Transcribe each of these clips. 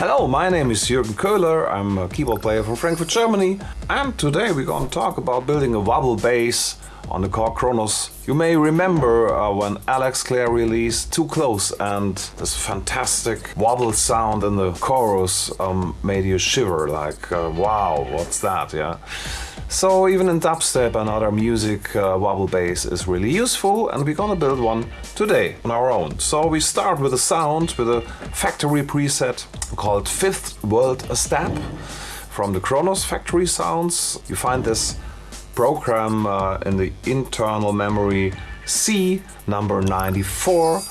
Hello, my name is Jürgen Köhler. I'm a keyboard player from Frankfurt, Germany. And today we're going to talk about building a wobble bass on the Korg Kronos. You may remember uh, when Alex Clare released Too Close and this fantastic wobble sound in the chorus um, made you shiver like, uh, wow, what's that, yeah? So even in dubstep and other music, uh, wobble bass is really useful and we're gonna build one today on our own. So we start with a sound with a factory preset called Fifth World a Step from the Kronos Factory Sounds. You find this program uh, in the internal memory C number 94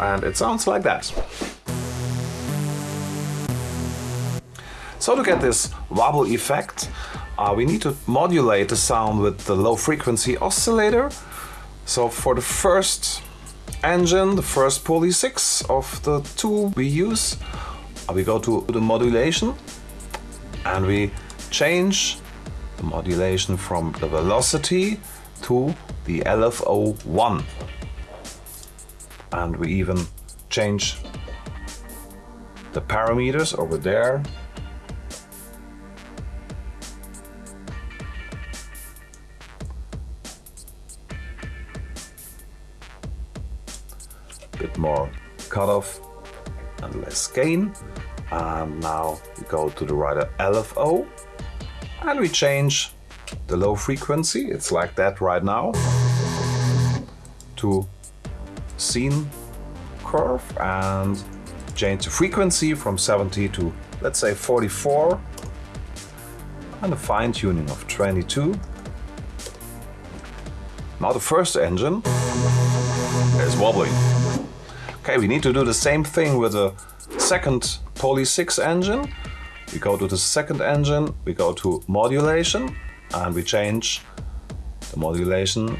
and it sounds like that. So to get this wobble effect, uh, we need to modulate the sound with the low frequency oscillator. So for the first engine, the first Polysix of the two we use, uh, we go to the modulation and we change the modulation from the velocity to the LFO1. And we even change the parameters over there bit more cutoff and less gain. And now we go to the writer LFO and we change the low frequency, it's like that right now, to sine curve and change the frequency from 70 to let's say 44 and a fine tuning of 22. Now the first engine is wobbling. Okay, we need to do the same thing with the second Polysix engine. We go to the second engine, we go to modulation and we change the modulation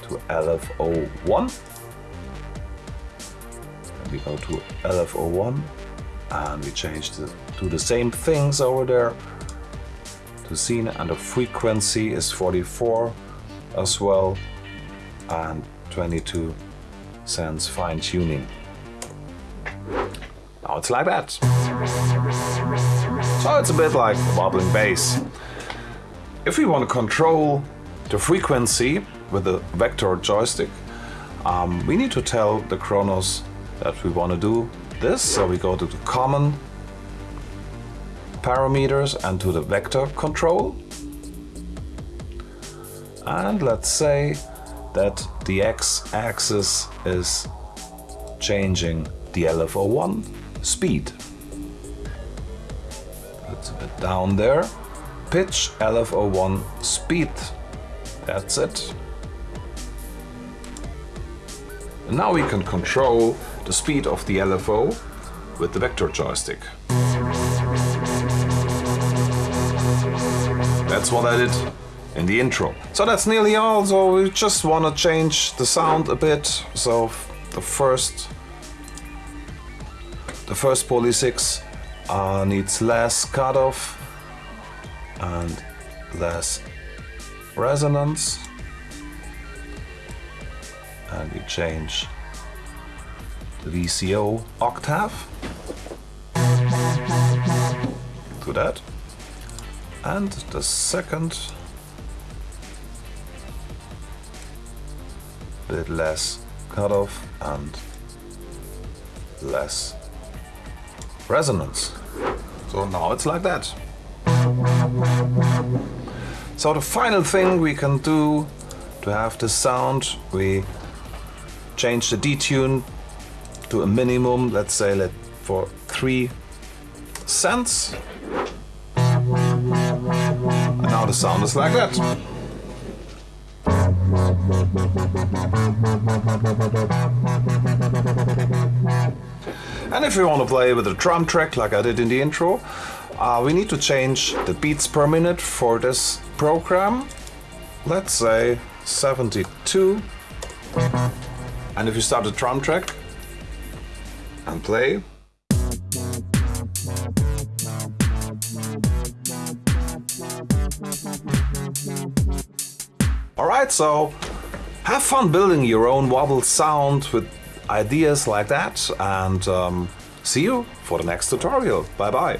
to LFO1. And we go to LFO1 and we change the, to the same things over there to sine and the frequency is 44 as well and 22 cents fine tuning. Now it's like that. So it's a bit like a wobbling bass. If we want to control the frequency with the vector joystick, um, we need to tell the Kronos that we want to do this. So we go to the common parameters and to the vector control. And let's say that the x-axis is changing the LFO1 speed. It's a bit down there. Pitch LFO1 speed. That's it. And now we can control the speed of the LFO with the vector joystick. That's what I did in the intro. So that's nearly all, so we just want to change the sound a bit. So the first the first Polysix uh, needs less cutoff and less resonance and we change the VCO octave to that and the second bit less cutoff and less resonance. So now it's like that. So the final thing we can do to have the sound, we change the detune to a minimum, let's say let for 3 cents. And now the sound is like that. And if you want to play with a drum track like I did in the intro, uh, we need to change the beats per minute for this program. Let's say 72. And if you start the drum track and play, Alright, so have fun building your own wobble sound with ideas like that and um, see you for the next tutorial. Bye bye.